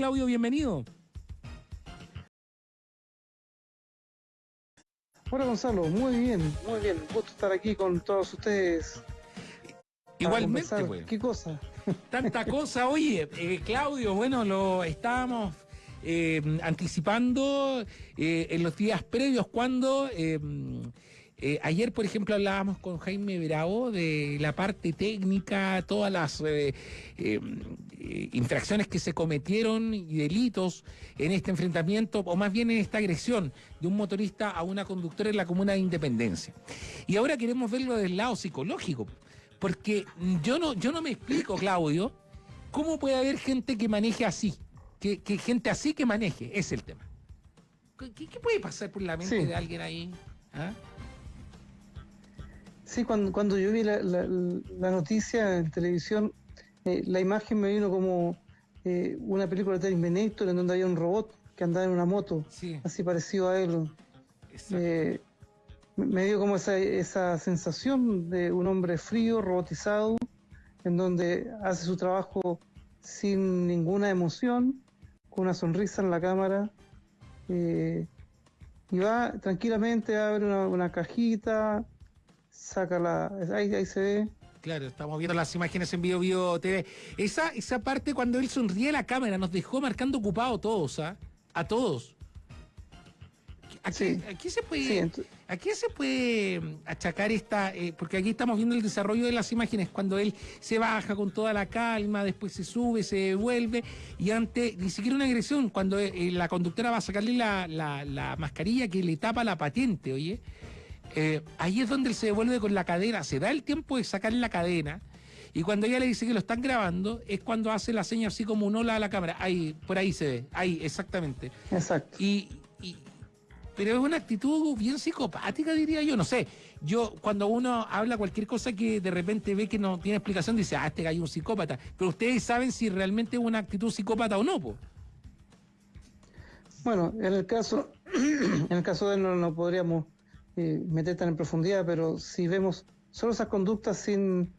Claudio? Bienvenido. Hola Gonzalo, muy bien, muy bien. Gusto estar aquí con todos ustedes. Igualmente, pues. ¿Qué cosa? Tanta cosa. Oye, eh, Claudio, bueno, lo estábamos eh, anticipando eh, en los días previos cuando eh, ayer, por ejemplo, hablábamos con Jaime Bravo de la parte técnica, todas las eh, eh, infracciones que se cometieron y delitos en este enfrentamiento, o más bien en esta agresión de un motorista a una conductora en la comuna de Independencia. Y ahora queremos verlo del lado psicológico, porque yo no, yo no me explico, Claudio, cómo puede haber gente que maneje así, que, gente así que maneje, es el tema. ¿Qué, puede pasar por la mente de alguien ahí? ¿Ah? Sí, cuando, cuando yo vi la, noticia en televisión, eh, la imagen me vino como eh, una película de Terminator en donde había un robot que andaba en una moto, así parecido a él. Eh, me dio como esa, esa sensación de un hombre frío, robotizado, en donde hace su trabajo sin ninguna emoción, con una sonrisa en la cámara, y va tranquilamente, abre una, una cajita, saca la. Ahí, ahí se ve. Claro, estamos viendo las imágenes en Bio Bio TV. Esa, esa parte cuando él sonríe a la cámara nos dejó marcando ocupado todos, ¿ah? A todos. Aquí, aquí se puede, se puede mm, achacar esta, eh, porque aquí estamos viendo el desarrollo de las imágenes cuando él se baja con toda la calma, después se sube, se devuelve y ante ni siquiera una agresión cuando eh, la conductora va a sacarle la, la, la mascarilla que le tapa la patente, oye. Eh, ahí es donde él se devuelve con la cadena, se da el tiempo de sacar la cadena. Y cuando ella le dice que lo están grabando, es cuando hace la seña así como un hola a la cámara. Ahí, por ahí se ve, ahí, exactamente. Exacto. Y, pero es una actitud bien psicopática, diría yo. No sé, yo cuando uno habla cualquier cosa que de repente ve que no tiene explicación, dice, ah, este gallo es un psicópata. Pero ustedes saben si realmente es una actitud psicópata o no, pues. Bueno, en el caso, en el caso de él no podríamos eh, meter tan en profundidad, pero si vemos solo esas conductas sin,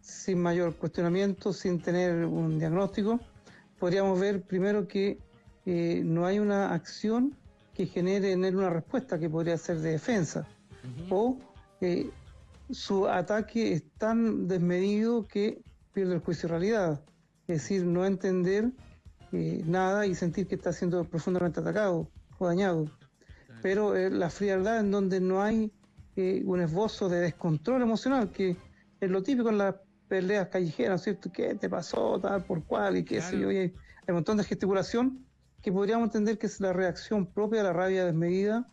sin mayor cuestionamiento, sin tener un diagnóstico, podríamos ver primero que eh, no hay una acción que genere en él una respuesta que podría ser de defensa, o eh, su ataque es tan desmedido que pierde el juicio de realidad, es decir, no entender nada y sentir que está siendo profundamente atacado o dañado pero eh, la frialdad en donde no hay eh, un esbozo de descontrol emocional, que es lo típico en las peleas callejeras, ¿cierto? ¿Qué te pasó, tal, por cual, y qué sé yo? hay, un montón de gesticulación que podríamos entender que es la reacción propia a la rabia desmedida.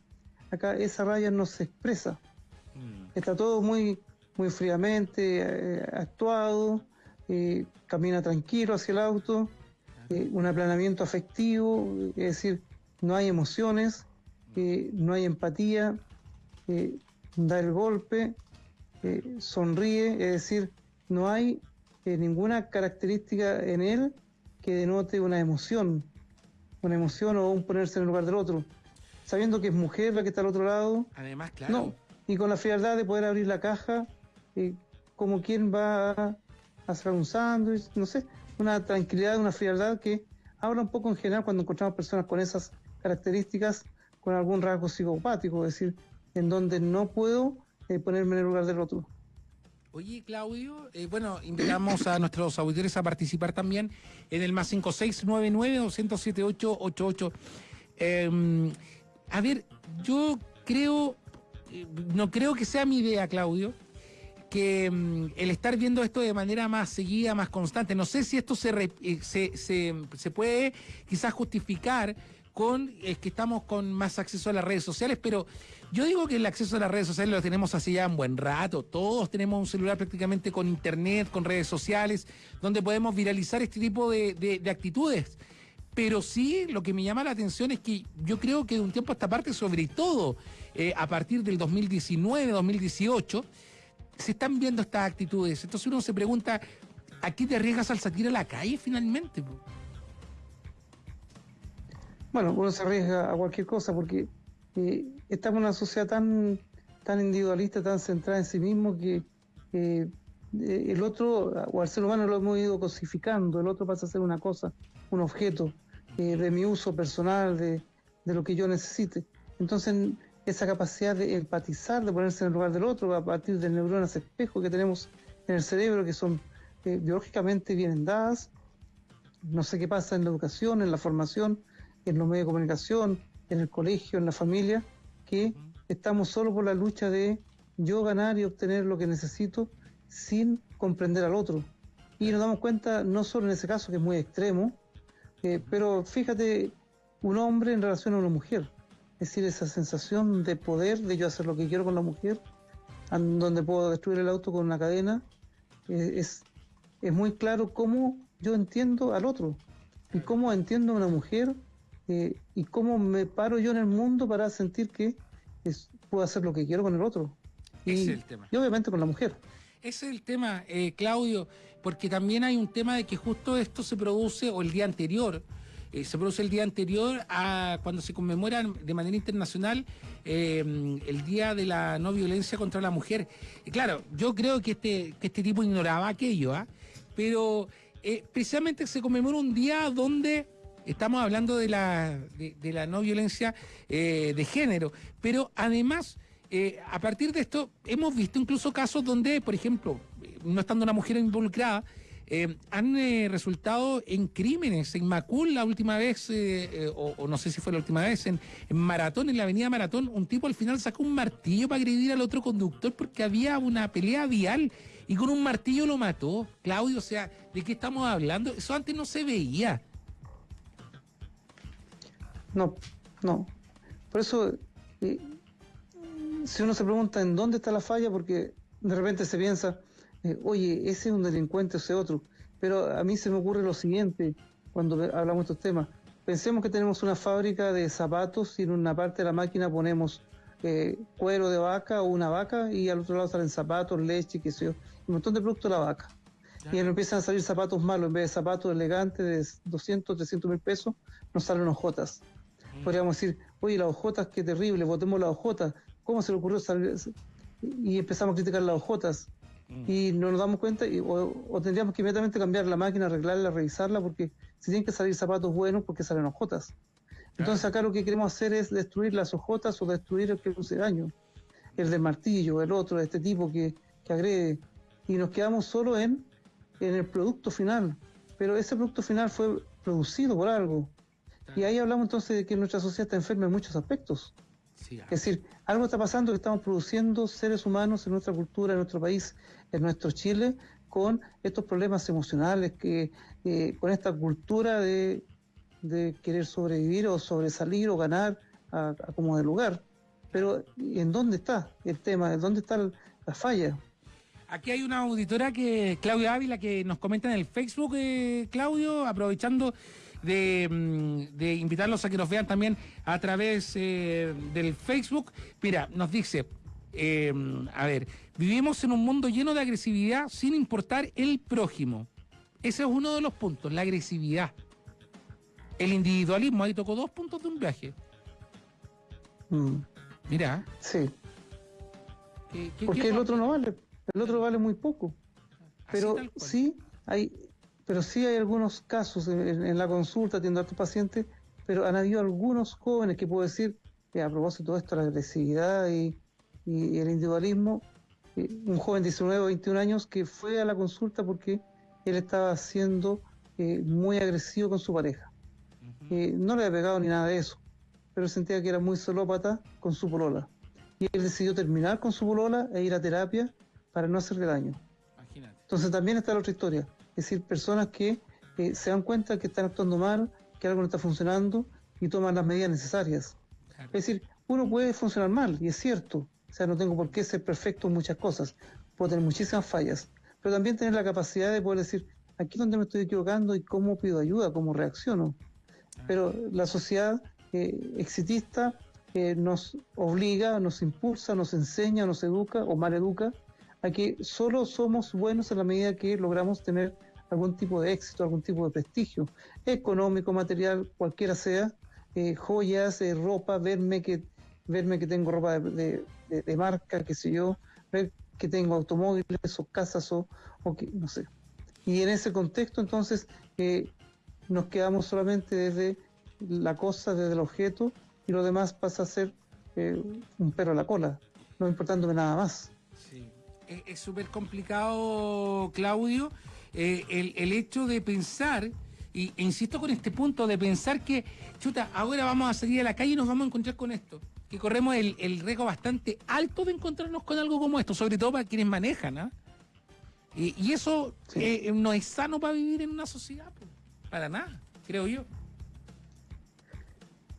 Acá esa rabia no se expresa. Mm. Está todo muy, muy fríamente eh, actuado, camina tranquilo hacia el auto, un aplanamiento afectivo, es decir, no hay emociones, no hay empatía, da el golpe, sonríe, es decir, no hay eh, ninguna característica en él que denote una emoción, una emoción o un ponerse en el lugar del otro, sabiendo que es mujer la que está al otro lado. Además, claro. No, y con la frialdad de poder abrir la caja, eh, como quien va a hacer un sándwich, no sé, una tranquilidad, una frialdad que habla un poco en general cuando encontramos personas con esas características con algún rasgo psicopático, es decir, en donde no puedo eh, ponerme en el lugar del otro. Oye, Claudio, eh, bueno, invitamos a nuestros auditores a participar también en el más 5699-207888. Eh, a ver, yo creo, eh, no creo que sea mi idea, Claudio, que em, el estar viendo esto de manera más seguida, más constante, no sé si esto se, se, se, se puede quizás justificar con es que estamos con más acceso a las redes sociales, pero yo digo que el acceso a las redes sociales lo tenemos hace ya un buen rato. Todos tenemos un celular prácticamente con internet, con redes sociales, donde podemos viralizar este tipo de, actitudes. Pero sí, lo que me llama la atención es que yo creo que de un tiempo a esta parte, sobre todo eh, a partir del 2019, 2018, se están viendo estas actitudes. Entonces uno se pregunta, ¿a qué te arriesgas al salir a la calle finalmente? Bueno, uno se arriesga a cualquier cosa porque eh, estamos en una sociedad tan, tan individualista, tan centrada en sí mismo que eh, el otro, o al ser humano lo hemos ido cosificando, el otro pasa a ser una cosa, un objeto, eh, de mi uso personal, de, de lo que yo necesite. Entonces, esa capacidad de empatizar, de ponerse en el lugar del otro, a partir de neuronas espejo que tenemos en el cerebro, que son eh, biológicamente bien dadas. No sé qué pasa en la educación, en la formación, en los medios de comunicación, en el colegio, en la familia, que estamos solo por la lucha de yo ganar y obtener lo que necesito sin comprender al otro. Y nos damos cuenta, no solo en ese caso que es muy extremo, eh, pero fíjate, un hombre en relación a una mujer. Es decir, esa sensación de poder, de yo hacer lo que quiero con la mujer, donde puedo destruir el auto con una cadena, eh, es, es muy claro cómo yo entiendo al otro y cómo entiendo a una mujer eh, y cómo me paro yo en el mundo para sentir que puedo hacer lo que quiero con el otro. Y, y obviamente con la mujer. Ese es el tema, eh, Claudio, porque también hay un tema de que justo esto se produce, o el día anterior, eh, se produce el día anterior a cuando se conmemora de manera internacional eh, el Día de la No Violencia contra la Mujer. Y claro, yo creo que este, que este tipo ignoraba aquello, ¿ah? pero precisamente se conmemora un día donde estamos hablando de la, de la no violencia de género, pero además eh, a partir de esto, hemos visto incluso casos donde, por ejemplo, no estando una mujer involucrada, eh, han eh, resultado en crímenes. En Macul, la última vez, o, no sé si fue la última vez, en, Maratón, en la avenida Maratón, un tipo al final sacó un martillo para agredir al otro conductor porque había una pelea vial y con un martillo lo mató. Claudio, o sea, ¿de qué estamos hablando? Eso antes no se veía. No, no. Por eso si uno se pregunta en dónde está la falla, porque de repente se piensa, eh, oye, ese es un delincuente, ese otro. Pero a mí se me ocurre lo siguiente cuando hablamos de estos temas. Pensemos que tenemos una fábrica de zapatos y en una parte de la máquina ponemos eh, cuero de vaca o una vaca y al otro lado salen zapatos, leche, qué sé yo, un montón de productos de la vaca. Y ahí empiezan a salir zapatos malos, en vez de zapatos elegantes de 200, 300 mil pesos, nos salen hojotas. Podríamos decir, oye, las hojotas, qué terrible, botemos las hojotas, ¿Cómo se le ocurrió salir? Y empezamos a criticar las ojotas. Mm. Y no nos damos cuenta, y, o, tendríamos que inmediatamente cambiar la máquina, arreglarla, revisarla, porque si tienen que salir zapatos buenos, porque salen ojotas. Entonces acá lo que queremos hacer es destruir las ojotas o destruir el que produce daño. El del martillo, el otro, este tipo que, que agrede. Y nos quedamos solo en, en el producto final. Pero ese producto final fue producido por algo. Y ahí hablamos entonces de que nuestra sociedad está enferma en muchos aspectos. Es decir, algo está pasando que estamos produciendo seres humanos en nuestra cultura, en nuestro país, en nuestro Chile, con estos problemas emocionales, que eh, con esta cultura de, querer sobrevivir o sobresalir o ganar a, como de lugar. Pero ¿en dónde está el tema? ¿En dónde está la falla? Aquí hay una auditora que, Claudia Ávila, que nos comenta en el Facebook, eh, Claudio, aprovechando Mm, de, invitarlos a que nos vean también a través eh, del Facebook. Mira, nos dice, eh, a ver, vivimos en un mundo lleno de agresividad sin importar el prójimo. Ese es uno de los puntos, la agresividad. El individualismo, ahí tocó dos puntos de un viaje. Mm. Mira. Sí. Porque el otro no vale, el otro vale muy poco. Pero sí hay pero sí hay algunos casos en, la consulta, atiendo a estos pacientes, pero han habido algunos jóvenes que puedo decir, que a propósito de esto, la agresividad y, el individualismo, eh, un joven de 19 o 21 años que fue a la consulta porque él estaba siendo eh, muy agresivo con su pareja. Eh, no le había pegado ni nada de eso, pero sentía que era muy solópata con su polola. Y él decidió terminar con su polola e ir a terapia para no hacerle daño. Entonces también está la otra historia es decir, personas que eh, se dan cuenta que están actuando mal, que algo no está funcionando y toman las medidas necesarias. Es decir, uno puede funcionar mal, y es cierto, o sea, no tengo por qué ser perfecto en muchas cosas, puedo tener muchísimas fallas, pero también tener la capacidad de poder decir, aquí es donde me estoy equivocando y cómo pido ayuda, cómo reacciono. Pero la sociedad eh, exitista eh, nos obliga, nos impulsa, nos enseña, nos educa o mal educa a que solo somos buenos en la medida que logramos tener algún tipo de éxito, algún tipo de prestigio, económico, material, cualquiera sea, eh, joyas, eh, ropa, verme que verme que tengo ropa de, marca, qué sé yo, ver que tengo automóviles o casas o, o que, no sé. Y en ese contexto, entonces, eh, nos quedamos solamente desde la cosa, desde el objeto, y lo demás pasa a ser un perro a la cola, no importándome nada más. Sí. Es súper complicado, Claudio, eh, el, el, hecho de pensar, y, e insisto con este punto, de pensar que, chuta, ahora vamos a salir a la calle y nos vamos a encontrar con esto. Que corremos el, el riesgo bastante alto de encontrarnos con algo como esto, sobre todo para quienes manejan, ¿ah? Y, y, eso eh, no es sano para vivir en una sociedad, pues, para nada, creo yo.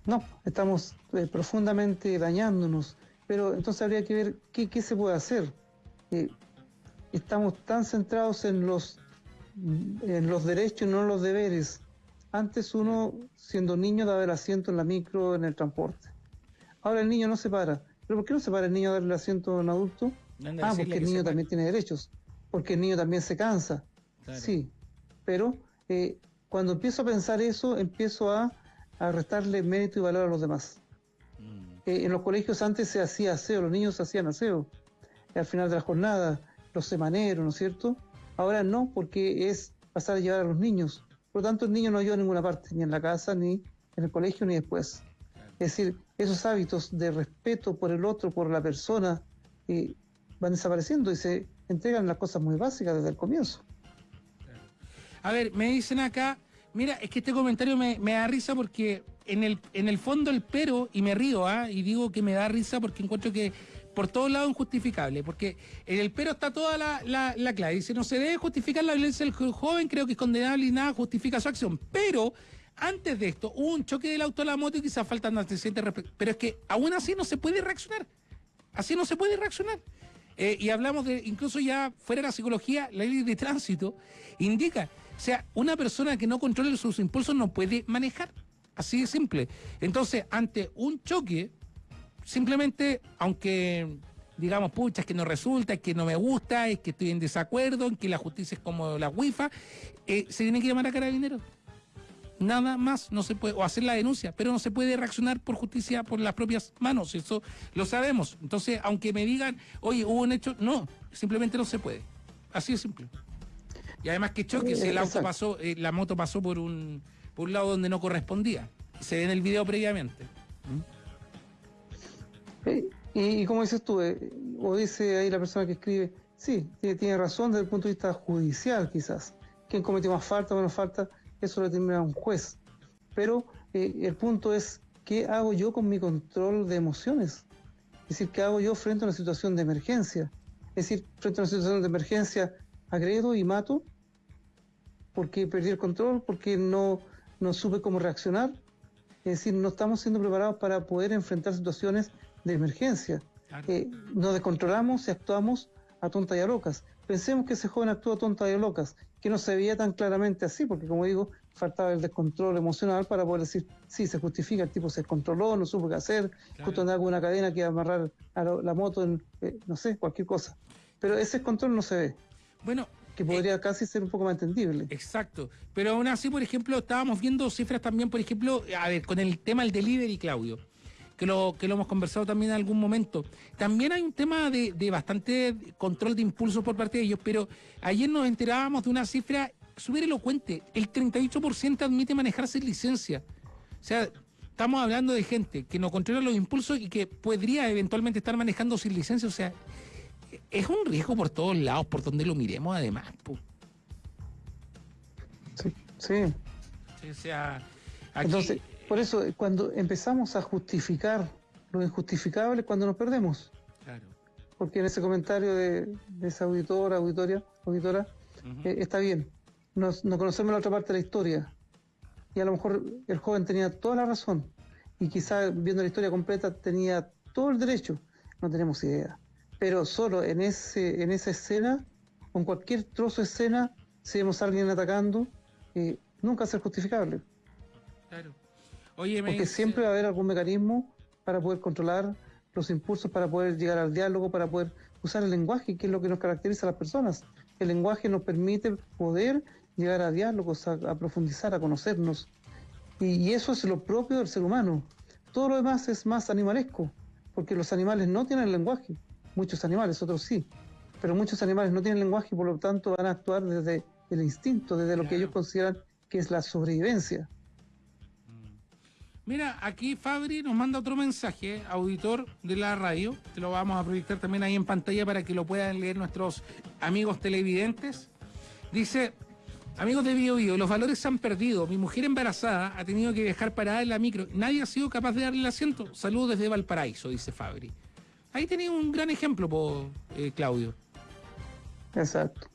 No, estamos eh, profundamente dañándonos, pero entonces habría que ver qué, qué se puede hacer. Estamos tan centrados en los, en los derechos y no en los deberes. Antes uno, siendo niño, daba el asiento en la micro, en el transporte. Ahora el niño no se para. ¿Pero por qué no se para el niño a darle el asiento a un adulto? ah, porque el niño también tiene derechos. Porque el niño también se cansa. Claro. Sí, pero eh, cuando empiezo a pensar eso, empiezo a, a restarle mérito y valor a los demás. Mm. Eh, en los colegios antes se hacía aseo, los niños hacían aseo. Al final de la jornada, los semaneros, ¿no es cierto? Ahora no, porque es pasar a llevar a los niños. Por lo tanto, el niño no ayuda a ninguna parte, ni en la casa, ni en el colegio, ni después. Es decir, esos hábitos de respeto por el otro, por la persona, eh, van desapareciendo y se entregan las cosas muy básicas desde el comienzo. A ver, me dicen acá, mira, es que este comentario me, me da risa porque en el, en el fondo el pero, y me río, ¿ah? y digo que me da risa porque encuentro que por todos lados injustificable, porque en el pero está toda la, la, la clave. No se debe justificar la violencia del joven, creo que es condenable y nada justifica su acción. Pero antes de esto, hubo un choque del auto a la moto y quizás faltan antecedentes. Pero es que aún así no se puede reaccionar. Así no se puede reaccionar. Eh, y hablamos de, incluso ya fuera de la psicología, la ley de tránsito indica, o sea, una persona que no controle sus impulsos no puede manejar. Así de simple. Entonces, ante un choque, simplemente, aunque digamos, pucha, es que no resulta, es que no me gusta, es que estoy en desacuerdo, en que la justicia es como la WIFA, eh, se tiene que llamar a carabineros. Nada más no se puede, o hacer la denuncia, pero no se puede reaccionar por justicia por las propias manos, eso lo sabemos. Entonces, aunque me digan, oye, hubo un hecho, no, simplemente no se puede. Así de simple. Y además que choque, si el auto pasó, eh, la moto pasó por un, por un lado donde no correspondía. Se ve en el video previamente. Y, como dices tú, eh, o dice ahí la persona que escribe, sí, tiene, razón desde el punto de vista judicial quizás. ¿Quién cometió más falta o menos falta? Eso lo determina un juez. Pero eh, el punto es, ¿qué hago yo con mi control de emociones? Es decir, ¿qué hago yo frente a una situación de emergencia? Es decir, frente a una situación de emergencia, agredo y mato porque perdí el control, porque no, no supe cómo reaccionar. Es decir, no estamos siendo preparados para poder enfrentar situaciones de emergencia. Eh, nos descontrolamos y actuamos a tontas y a locas. Pensemos que ese joven actuó a tontas y a locas, que no se veía tan claramente así, porque como digo, faltaba el descontrol emocional para poder decir, sí, se justifica, el tipo se descontroló, no supo qué hacer, justo andaba con una cadena que iba a amarrar a la, moto en, eh, no sé, cualquier cosa. Pero ese control no se ve. Bueno, que podría eh, casi ser un poco más entendible. Exacto. Pero aún así, por ejemplo, estábamos viendo cifras también, por ejemplo, a ver, con el tema del delivery, Claudio que lo, que lo hemos conversado también en algún momento. También hay un tema de, bastante control de impulsos por parte de ellos, pero ayer nos enterábamos de una cifra súper elocuente. El 38% admite manejar sin licencia. O sea, estamos hablando de gente que no controla los impulsos y que podría eventualmente estar manejando sin licencia. O sea, es un riesgo por todos lados, por donde lo miremos además. Sí, sí. O sea, Entonces, por eso, cuando empezamos a justificar lo injustificable, cuando nos perdemos. Claro. Porque en ese comentario de, esa auditora, auditoria, auditora, eh, está bien. Nos, no conocemos la otra parte de la historia. Y a lo mejor el joven tenía toda la razón. Y quizá viendo la historia completa tenía todo el derecho. No tenemos idea. Pero solo en, ese, en esa escena, con cualquier trozo de escena, si vemos a alguien atacando, eh, nunca ser justificable. Claro. Porque siempre va a haber algún mecanismo para poder controlar los impulsos, para poder llegar al diálogo, para poder usar el lenguaje, que es lo que nos caracteriza a las personas. El lenguaje nos permite poder llegar a diálogos, a, profundizar, a conocernos. Y, eso es lo propio del ser humano. Todo lo demás es más animalesco, porque los animales no tienen lenguaje. Muchos animales, otros sí. Pero muchos animales no tienen lenguaje y por lo tanto van a actuar desde el instinto, desde lo que ellos consideran que es la sobrevivencia. Mira, aquí Fabri nos manda otro mensaje, auditor de la radio, te lo vamos a proyectar también ahí en pantalla para que lo puedan leer nuestros amigos televidentes. Dice, amigos de Bio, Bio los valores se han perdido. Mi mujer embarazada ha tenido que viajar parada en la micro. Nadie ha sido capaz de darle el asiento. Saludos desde Valparaíso, dice Fabri. Ahí tenía un gran ejemplo, por, eh, Claudio. Exacto,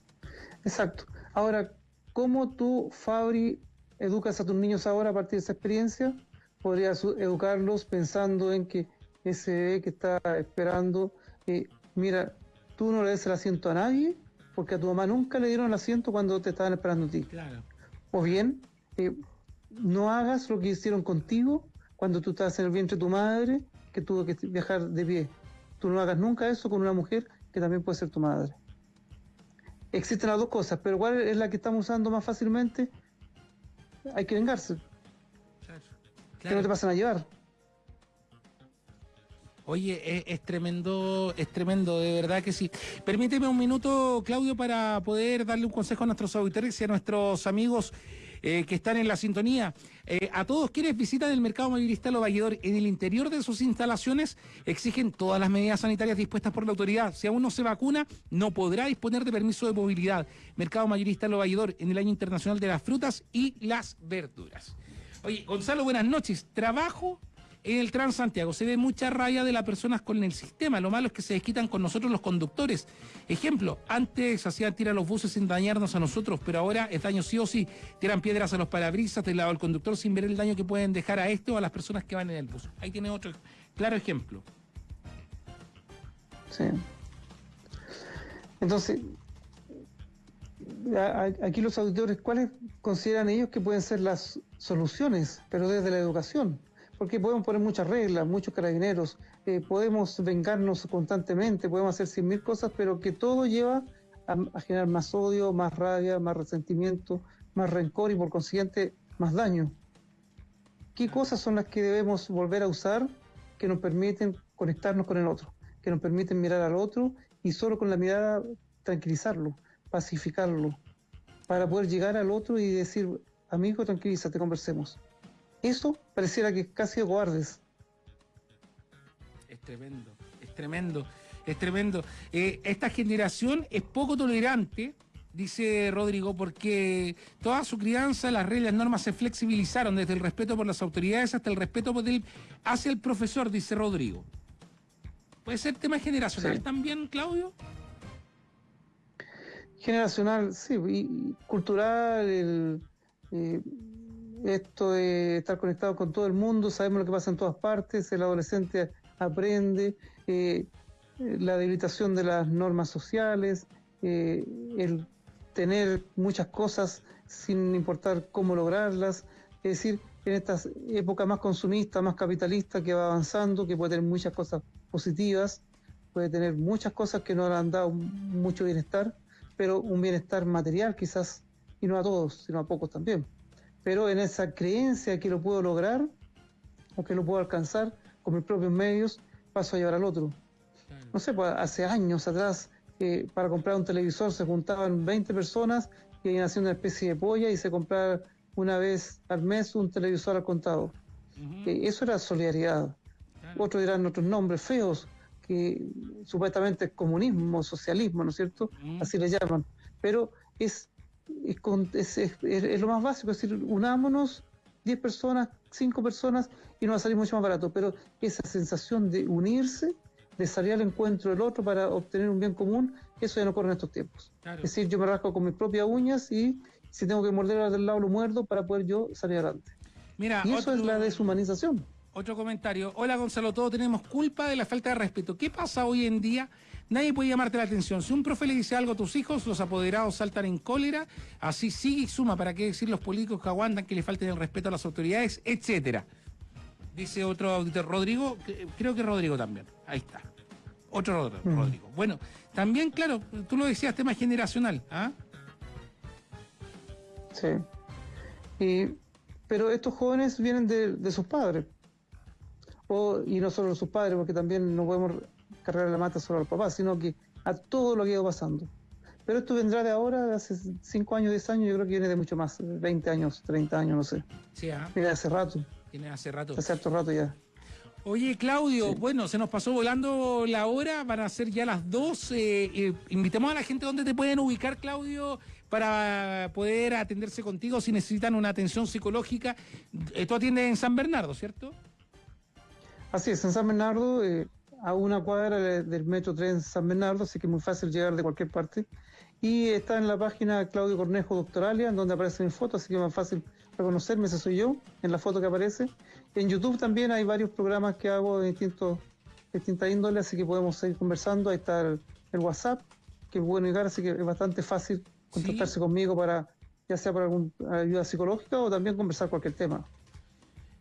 exacto. Ahora, ¿cómo tú, Fabri, educas a tus niños ahora a partir de esa experiencia? Podrías educarlos pensando en que ese bebé que está esperando, eh, mira, tú no le des el asiento a nadie porque a tu mamá nunca le dieron el asiento cuando te estaban esperando a ti. Claro. O bien, eh, no hagas lo que hicieron contigo cuando tú estabas en el vientre de tu madre, que tuvo que viajar de pie. Tú no hagas nunca eso con una mujer que también puede ser tu madre. Existen las dos cosas, pero ¿cuál es la que estamos usando más fácilmente? Hay que vengarse que no te pasan a llevar. Oye, es, tremendo, es tremendo, de verdad que sí. Permíteme un minuto, Claudio, para poder darle un consejo a nuestros auditores y a nuestros amigos eh, que están en la sintonía. Eh, a todos quienes visitan el mercado mayorista Lo Valledor, en el interior de sus instalaciones exigen todas las medidas sanitarias dispuestas por la autoridad. Si aún no se vacuna, no podrá disponer de permiso de movilidad. Mercado mayorista Lo Valledor, en el año internacional de las frutas y las verduras. Oye, Gonzalo, buenas noches. Trabajo en el Transantiago. Se ve mucha raya de las personas con el sistema. Lo malo es que se desquitan con nosotros los conductores. Ejemplo, antes hacían tirar los buses sin dañarnos a nosotros, pero ahora es daño sí o sí. Tiran piedras a los parabrisas del lado del conductor sin ver el daño que pueden dejar a este o a las personas que van en el bus. Ahí tiene otro claro ejemplo. Sí. Entonces, aquí los auditores, ¿cuáles consideran ellos que pueden ser las soluciones, pero desde la educación? Porque podemos poner muchas reglas, muchos carabineros, eh, podemos vengarnos constantemente, podemos hacer cien mil cosas, pero que todo lleva a, generar más odio, más rabia, más resentimiento, más rencor y por consiguiente más daño. ¿Qué cosas son las que debemos volver a usar que nos permiten conectarnos con el otro, que nos permiten mirar al otro y solo con la mirada tranquilizarlo? Pacificarlo, para poder llegar al otro y decir, amigo, tranquilízate, conversemos. Eso pareciera que casi guardes. Es tremendo, es tremendo, es tremendo. Eh, esta generación es poco tolerante, dice Rodrigo, porque toda su crianza, las reglas, las normas se flexibilizaron desde el respeto por las autoridades hasta el respeto por el, hacia el profesor, dice Rodrigo. ¿Puede ser tema generacional también, Claudio? Generacional, sí, y cultural, el, eh, esto de estar conectado con todo el mundo, sabemos lo que pasa en todas partes, el adolescente aprende, eh, la debilitación de las normas sociales, eh, el tener muchas cosas sin importar cómo lograrlas, es decir, en esta época más consumista, más capitalista, que va avanzando, que puede tener muchas cosas positivas, puede tener muchas cosas que no le han dado mucho bienestar, pero un bienestar material quizás, y no a todos, sino a pocos también. Pero en esa creencia que lo puedo lograr o que lo puedo alcanzar con mis propios medios, paso a llevar al otro. No sé, pues hace años atrás, eh, para comprar un televisor se juntaban 20 personas y iban haciendo una especie de polla y se compraba una vez al mes un televisor al contado. Eh, eso era solidaridad. Otros dirán otros nombres feos, que supuestamente es comunismo, socialismo, ¿no es cierto? Mm. Así le llaman. Pero es es, es, lo más básico, es decir, unámonos 10 personas, 5 personas y nos va a salir mucho más barato. Pero esa sensación de unirse, de salir al encuentro del otro para obtener un bien común, eso ya no ocurre en estos tiempos. Es decir, yo me rasco con mis propias uñas y si tengo que morder del lado lo muerdo para poder yo salir adelante. Mira, y eso es la deshumanización. Otro comentario. Hola Gonzalo, todos tenemos culpa de la falta de respeto. ¿Qué pasa hoy en día? Nadie puede llamarte la atención. Si un profe le dice algo a tus hijos, los apoderados saltan en cólera. Así sigue y suma. ¿Para qué decir los políticos que aguantan que le falten el respeto a las autoridades, etcétera? Dice otro auditor, Rodrigo, creo que Rodrigo también. Ahí está. Otro mm. Rodrigo. Bueno, también, claro, tú lo decías, tema generacional. ¿ah? Sí. pero estos jóvenes vienen de sus padres y no solo a sus padres, porque también no podemos cargar la mata solo al papá, sino que a todo lo que ha ido pasando. Pero esto vendrá de ahora, de hace 5 años, 10 años, yo creo que viene de mucho más, 20 años, 30 años, no sé. Sí, ¿ah? Viene hace rato. Viene hace rato. Hace harto rato ya. Oye, Claudio, bueno, se nos pasó volando la hora, van a ser ya las dos. Eh, eh, invitemos a la gente donde te pueden ubicar, Claudio, para poder atenderse contigo si necesitan una atención psicológica. Eh, tú atiendes en San Bernardo, ¿cierto? Así es, en San Bernardo, a una cuadra del metro 3 San Bernardo, así que es muy fácil llegar de cualquier parte. Y está en la página Claudio Cornejo Doctoralia, donde aparece mi foto, así que es más fácil reconocerme, ese soy yo, en la foto que aparece. En YouTube también hay varios programas que hago de distintos, distintas índoles, así que podemos seguir conversando. Ahí está el, WhatsApp, que es bueno llegar, así que es bastante fácil contactarse conmigo para, ya sea para alguna ayuda psicológica o también conversar cualquier tema.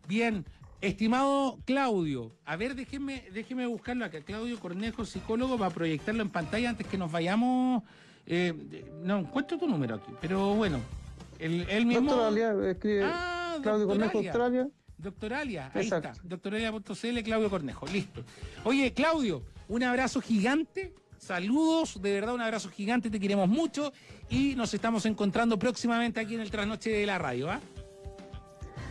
Bien, estimado Claudio, a ver, déjeme, déjeme buscarlo acá. Claudio Cornejo, psicólogo, va a proyectarlo en pantalla antes que nos vayamos. Eh, no encuentro tu número aquí, pero bueno, el, mismo. Doctor escribe ah, Claudio Cornejo, Australia. Doctoralia, ahí está. Doctoralia.cl, Claudio Cornejo. Listo. Oye, Claudio, un abrazo gigante. Saludos, de verdad un abrazo gigante, te queremos mucho y nos estamos encontrando próximamente aquí en el Trasnoche de la Radio. ¿ah?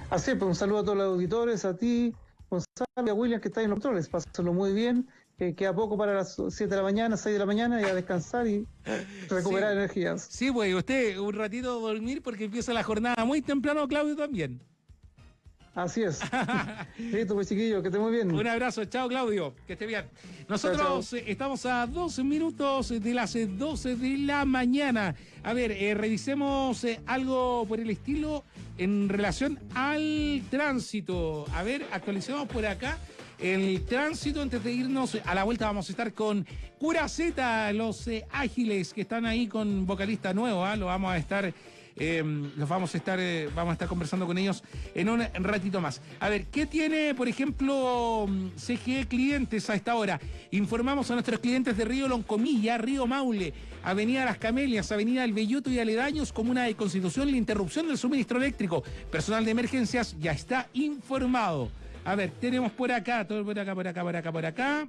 Así pues un saludo a todos los auditores, a ti, Gonzalo y a William que está en los controles. Pásenlo muy bien. que queda poco para las 7 de la mañana, 6 de la mañana y a descansar y recuperar energías. Sí, pues usted un ratito dormir porque empieza la jornada muy temprano, Claudio también. Así es. Listo, pues chiquillo, que esté muy bien. Un abrazo, chao Claudio, que esté bien. Nosotros eh, estamos a 12 minutos de las 12 eh, de la mañana. A ver, eh, revisemos algo por el estilo en relación al tránsito. A ver, actualicemos por acá el tránsito. Antes de irnos a la vuelta vamos a estar con Curaceta, los ágiles que están ahí con vocalista nuevo. ¿ah? Lo vamos a estar Em, los vamos a estar, eh, vamos a estar conversando con ellos en un ratito más. A ver, ¿qué tiene, por ejemplo, CGE clientes a esta hora? Informamos a nuestros clientes de Río Loncomilla, Río Maule, Avenida Las Camelias, Avenida El Belloto y Aledaños, Comuna de Constitución, la interrupción del suministro eléctrico. Personal de emergencias ya está informado. A ver, tenemos por acá, todo por acá, por acá, por acá, por acá.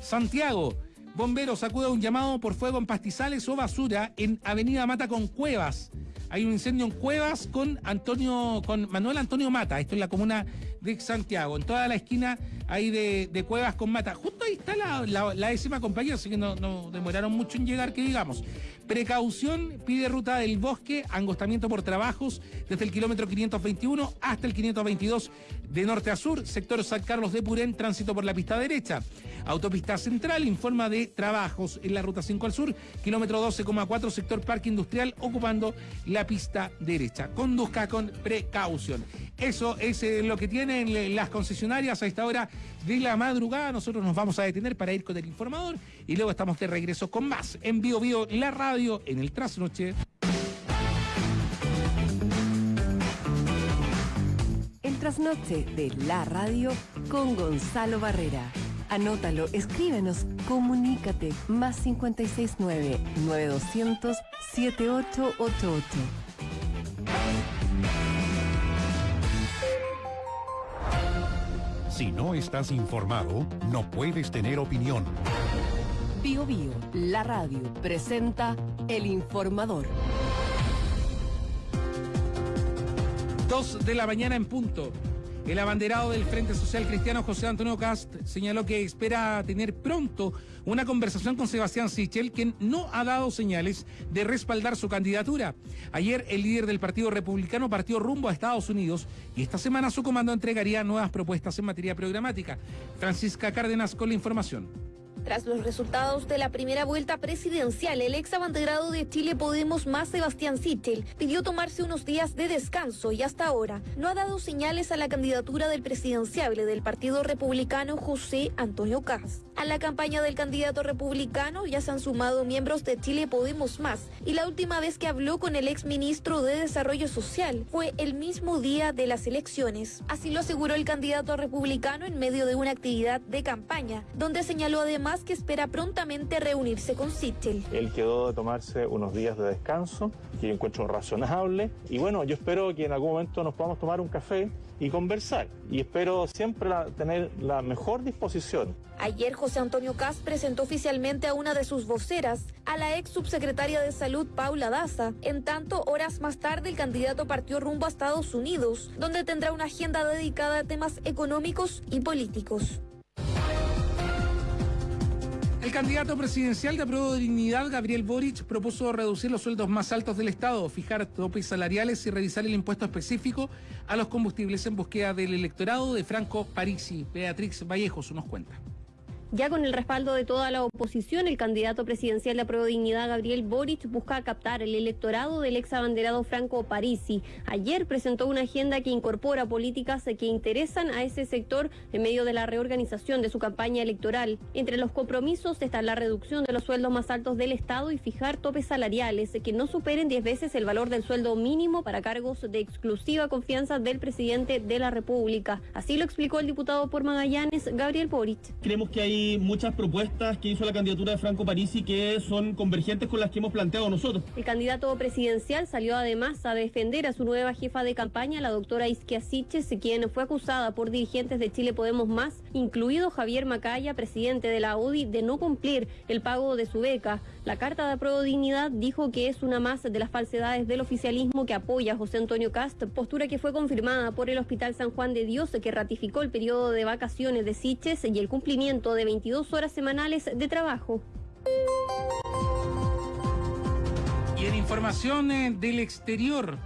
Santiago. Bomberos acude un llamado por fuego en pastizales o basura en Avenida Mata con Cuevas. Hay un incendio en Cuevas con Antonio, con Manuel Antonio Mata. Esto es la comuna de Santiago. En toda la esquina hay de, Cuevas con Mata. Justo ahí está la, décima compañía, así que no, no, demoraron mucho en llegar, que digamos. Precaución, pide ruta del bosque, angostamiento por trabajos desde el kilómetro 521 hasta el 522 de norte a sur, sector San Carlos de Purén, tránsito por la pista derecha. Autopista Central informa de trabajos en la ruta 5 al sur, kilómetro 12,4, sector Parque Industrial, ocupando la pista derecha. Conduzca con precaución. Eso es eh, lo que tienen las concesionarias a esta hora de la madrugada. Nosotros nos vamos a detener para ir con el informador y luego estamos de regreso con más en Bio Bio, la radio, en el trasnoche. El trasnoche de la radio con Gonzalo Barrera. Anótalo, escríbenos, comunícate, más 569-9200-7888. Si no estás informado, no puedes tener opinión. Bio Bio, la radio, presenta El Informador. Dos de la mañana en punto. El abanderado del Frente Social Cristiano José Antonio Cast señaló que espera tener pronto una conversación con Sebastián Sichel, quien no ha dado señales de respaldar su candidatura. Ayer el líder del Partido Republicano partió rumbo a Estados Unidos y esta semana su comando entregaría nuevas propuestas en materia programática. Francisca Cárdenas con la información. Tras los resultados de la primera vuelta presidencial, el ex abanderado de Chile Podemos más Sebastián Sichel pidió tomarse unos días de descanso y hasta ahora no ha dado señales a la candidatura del presidenciable del Partido Republicano José Antonio Caz. A la campaña del candidato republicano ya se han sumado miembros de Chile Podemos más y la última vez que habló con el ex ministro de Desarrollo Social fue el mismo día de las elecciones. Así lo aseguró el candidato republicano en medio de una actividad de campaña, donde señaló además que espera prontamente reunirse con Sichel. Él quedó de tomarse unos días de descanso, que encuentro razonable, y bueno, yo espero que en algún momento nos podamos tomar un café y conversar, y espero siempre la- tener la mejor disposición. Ayer José Antonio Cas presentó oficialmente a una de sus voceras, a la ex subsecretaria de Salud Paula Daza. En tanto, horas más tarde el candidato partió rumbo a Estados Unidos, donde tendrá una agenda dedicada a temas económicos y políticos. El candidato presidencial de Apruebo de Dignidad, Gabriel Boric, propuso reducir los sueldos más altos del Estado, fijar topes salariales y revisar el impuesto específico a los combustibles en búsqueda del electorado de Franco Parisi. Beatrix Vallejos nos cuenta. Ya con el respaldo de toda la oposición, el candidato presidencial de Apruebo Dignidad, Gabriel Boric, busca captar el electorado del ex abanderado Franco Parisi. Ayer presentó una agenda que incorpora políticas que interesan a ese sector en medio de la reorganización de su campaña electoral. Entre los compromisos están la reducción de los sueldos más altos del Estado y fijar topes salariales que no superen 10 veces el valor del sueldo mínimo para cargos de exclusiva confianza del presidente de la República. Así lo explicó el diputado por Magallanes, Gabriel Boric. Creemos que hay muchas propuestas que hizo la candidatura de Franco Parisi que son convergentes con las que hemos planteado nosotros. El candidato presidencial salió además a defender a su nueva jefa de campaña, la doctora Isquia Siches, quien fue acusada por dirigentes de Chile Podemos Más, incluido Javier Macaya, presidente de la UDI, de no cumplir el pago de su beca. La carta de apruebo dignidad dijo que es una más de las falsedades del oficialismo que apoya a José Antonio Cast, postura que fue confirmada por el Hospital San Juan de Dios, que ratificó el periodo de vacaciones de Siches y el cumplimiento de 22 horas semanales de trabajo. Y en información eh, del exterior,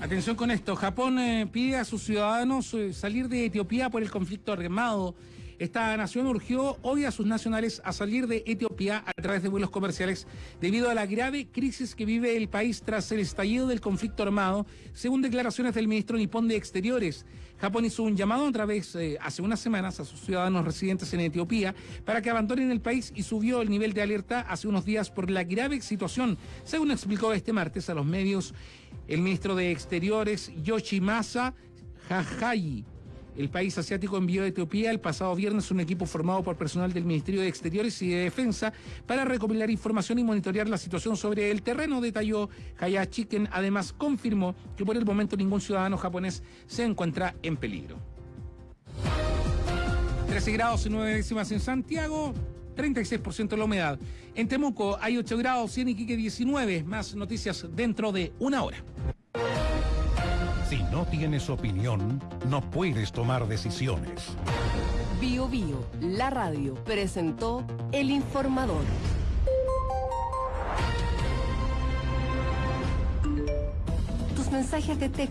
atención con esto, Japón eh, pide a sus ciudadanos eh, salir de Etiopía por el conflicto armado. Esta nación urgió hoy a sus nacionales a salir de Etiopía a través de vuelos comerciales debido a la grave crisis que vive el país tras el estallido del conflicto armado, según declaraciones del ministro nipón de Exteriores. Japón hizo un llamado a través, eh, hace unas semanas, a sus ciudadanos residentes en Etiopía para que abandonen el país y subió el nivel de alerta hace unos días por la grave situación, según explicó este martes a los medios el ministro de Exteriores Yoshimasa Hayashi. El país asiático envió a Etiopía el pasado viernes un equipo formado por personal del Ministerio de Exteriores y de Defensa para recopilar información y monitorear la situación sobre el terreno, detalló Hayashi, quien además confirmó que por el momento ningún ciudadano japonés se encuentra en peligro. 13 grados y 9 décimas en Santiago, 36% la humedad. En Temuco hay 8 grados y en Iquique 19. Más noticias dentro de una hora. Si no tienes opinión, no puedes tomar decisiones. Bio Bio, la radio, presentó El Informador. Tus mensajes de texto